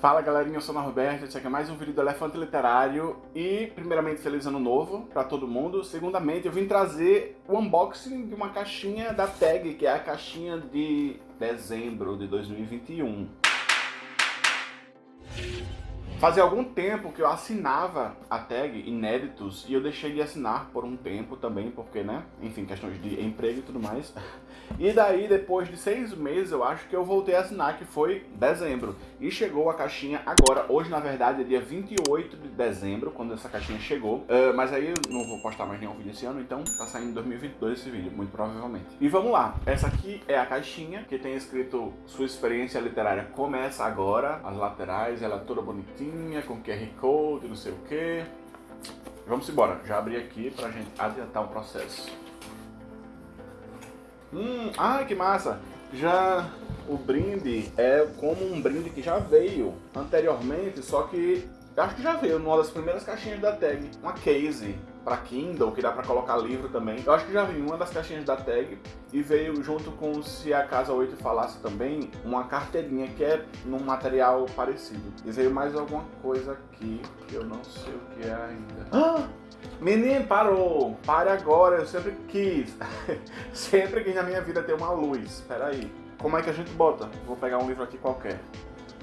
Fala galerinha, eu sou o Norberto, esse aqui é mais um vídeo do Elefante Literário e primeiramente feliz ano novo pra todo mundo, segundamente eu vim trazer o unboxing de uma caixinha da TAG, que é a caixinha de dezembro de 2021. Fazia algum tempo que eu assinava a tag Inéditos e eu deixei de assinar por um tempo também, porque, né, enfim, questões de emprego e tudo mais. E daí, depois de seis meses, eu acho que eu voltei a assinar, que foi dezembro. E chegou a caixinha agora, hoje na verdade é dia 28 de dezembro, quando essa caixinha chegou. Uh, mas aí eu não vou postar mais nenhum vídeo esse ano, então tá saindo em 2022 esse vídeo, muito provavelmente. E vamos lá, essa aqui é a caixinha, que tem escrito sua experiência literária começa agora. As laterais, ela é toda bonitinha, com QR Code, não sei o que. Vamos embora, já abri aqui pra gente adiantar o processo. Hum, ai que massa! Já o brinde é como um brinde que já veio anteriormente, só que acho que já veio numa das primeiras caixinhas da tag, uma case para Kindle, que dá para colocar livro também. Eu acho que já veio uma das caixinhas da tag e veio junto com Se a Casa 8 Falasse também, uma carteirinha que é num material parecido. E veio mais alguma coisa aqui que eu não sei o que é ainda. Ah! Menino, parou! Pare agora, eu sempre quis. sempre quis na minha vida ter uma luz. Espera aí. Como é que a gente bota? Vou pegar um livro aqui qualquer.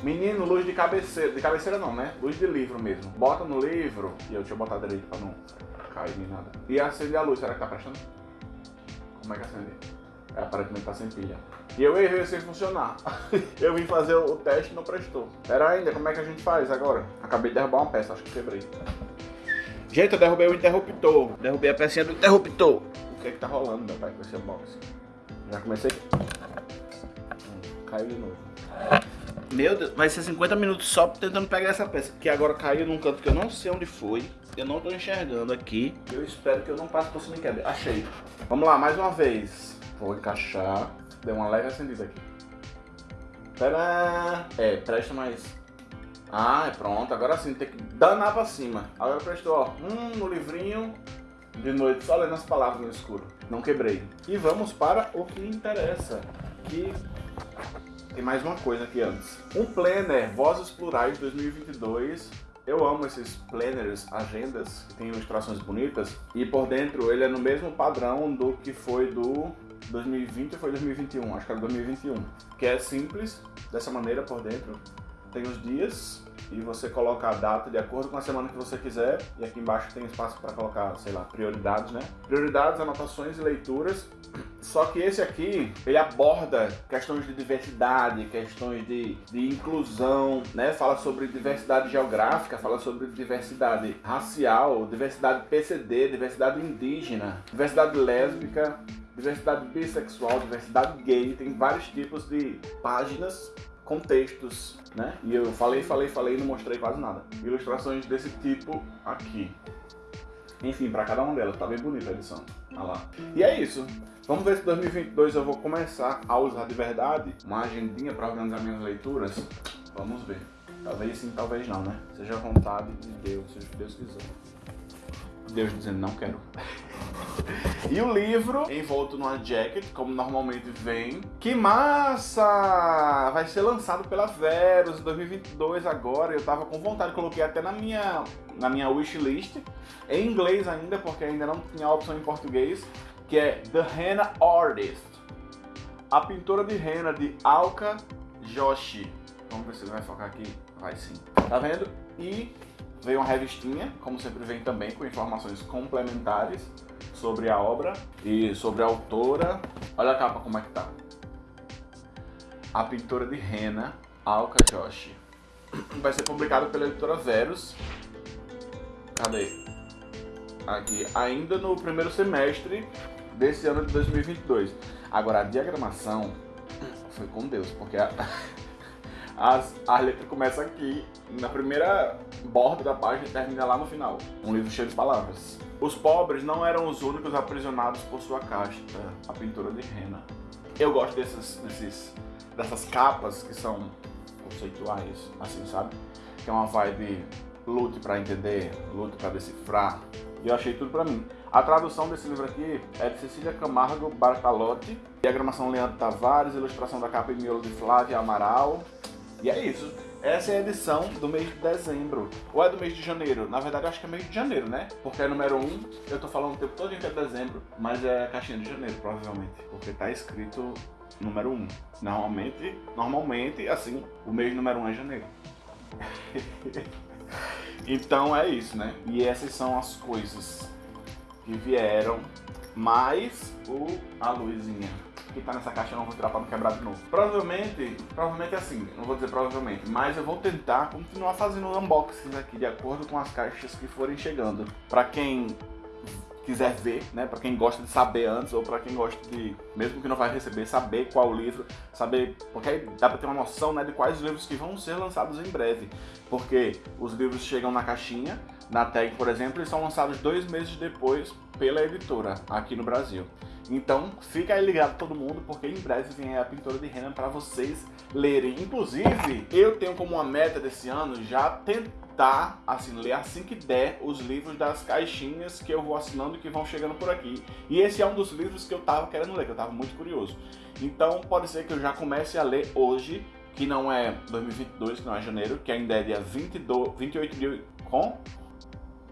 Menino, luz de cabeceira. De cabeceira não, né? Luz de livro mesmo. Bota no livro. E eu eu botar direito pra não nem nada. E acende a luz, será que tá prestando? Como é que acende? É, aparentemente tá sem pilha. E eu errei sem funcionar. eu vim fazer o teste e não prestou. Pera ainda, como é que a gente faz agora? Acabei de derrubar uma peça, acho que quebrei. Gente, eu derrubei o interruptor. Derrubei a pecinha do interruptor. O que é que tá rolando, meu pai, com esse unboxing? Já comecei... Hum, caiu de novo. Meu Deus, vai ser 50 minutos só tentando pegar essa peça. Que agora caiu num canto que eu não sei onde foi. Eu não tô enxergando aqui. Eu espero que eu não passe por cima e quebre. Achei. Vamos lá, mais uma vez. Vou encaixar. Deu uma leve acendida aqui. Pera. É, presta mais ah, é pronto. Agora sim, tem que danar pra cima. Agora prestou, ó. Hum, no livrinho de noite, só lendo as palavras no escuro. Não quebrei. E vamos para o que interessa. Que tem mais uma coisa aqui antes. Um planner, Vozes Plurais 2022. Eu amo esses planners, agendas, que tem ilustrações bonitas. E por dentro ele é no mesmo padrão do que foi do 2020 ou foi 2021? Acho que era 2021. Que é simples, dessa maneira por dentro tem os dias e você coloca a data de acordo com a semana que você quiser. E aqui embaixo tem espaço para colocar, sei lá, prioridades, né? Prioridades, anotações e leituras. Só que esse aqui, ele aborda questões de diversidade, questões de, de inclusão, né? Fala sobre diversidade geográfica, fala sobre diversidade racial, diversidade PCD, diversidade indígena, diversidade lésbica, diversidade bissexual, diversidade gay, tem vários tipos de páginas contextos, né? E eu falei, falei, falei e não mostrei quase nada. Ilustrações desse tipo aqui. Enfim, para cada uma delas, tá bem bonita a edição. Olha lá. E é isso. Vamos ver se em 2022 eu vou começar a usar de verdade uma agendinha para organizar minhas leituras. Vamos ver. Talvez sim, talvez não, né? Seja a vontade de Deus, que Deus quiser. Deus dizendo não quero. E o livro envolto numa jacket, como normalmente vem. Que massa! Vai ser lançado pela Verus em 2022 agora. Eu tava com vontade, coloquei até na minha, na minha wishlist. Em inglês ainda, porque ainda não tinha a opção em português. Que é The Henna Artist. A pintora de rena de Alka Joshi. Vamos ver se ele vai focar aqui. Vai sim. Tá vendo? E Veio uma revistinha, como sempre vem também, com informações complementares sobre a obra e sobre a autora. Olha a capa como é que tá. A pintora de rena, Alka Joshi. Vai ser publicado pela editora Verus. Cadê? Aqui, ainda no primeiro semestre desse ano de 2022. Agora, a diagramação foi com Deus, porque a... As, a letra começa aqui, na primeira borda da página e termina lá no final. Um livro cheio de palavras. Os pobres não eram os únicos aprisionados por sua casta, a pintura de Rena. Eu gosto desses, desses, dessas capas que são conceituais, assim, sabe? Que é uma vibe lute para entender, lute para decifrar. E eu achei tudo para mim. A tradução desse livro aqui é de Cecília Camargo Bartalotti, diagramação Leandro Tavares, ilustração da capa e miolo de Flávia Amaral, e é isso. Essa é a edição do mês de dezembro. Ou é do mês de janeiro? Na verdade, acho que é mês de janeiro, né? Porque é número 1, eu tô falando o tempo todo que é dezembro, mas é caixinha de janeiro, provavelmente. Porque tá escrito número 1. Normalmente, normalmente, assim, o mês número 1 é janeiro. então é isso, né? E essas são as coisas que vieram, mais o, a luzinha que tá nessa caixa eu não vou tirar pra não quebrar de novo. Provavelmente, provavelmente assim, não vou dizer provavelmente, mas eu vou tentar continuar fazendo unboxings aqui de acordo com as caixas que forem chegando. Pra quem quiser ver, né, para quem gosta de saber antes ou para quem gosta de, mesmo que não vai receber, saber qual livro, saber, porque aí dá para ter uma noção, né, de quais livros que vão ser lançados em breve, porque os livros chegam na caixinha, na tag, por exemplo, e são lançados dois meses depois pela editora aqui no Brasil. Então, fica aí ligado todo mundo, porque em breve vem a pintura de Renan para vocês lerem. Inclusive, eu tenho como uma meta desse ano já tentar, assim, ler assim que der os livros das caixinhas que eu vou assinando e que vão chegando por aqui. E esse é um dos livros que eu tava querendo ler, que eu tava muito curioso. Então, pode ser que eu já comece a ler hoje, que não é 2022, que não é janeiro, que ainda é dia 22, 28 de... com?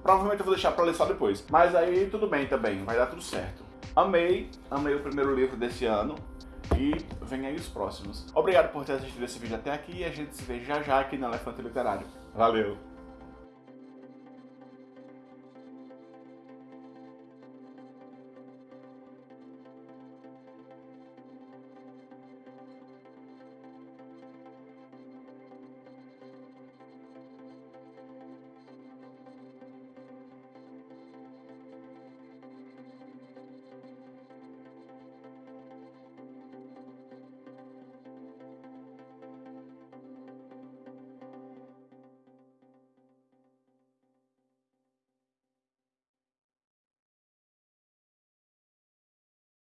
Provavelmente eu vou deixar pra ler só depois. Mas aí tudo bem também, vai dar tudo certo. Amei, amei o primeiro livro desse ano e vem aí os próximos. Obrigado por ter assistido esse vídeo até aqui e a gente se vê já já aqui no Elefante Literário. Valeu!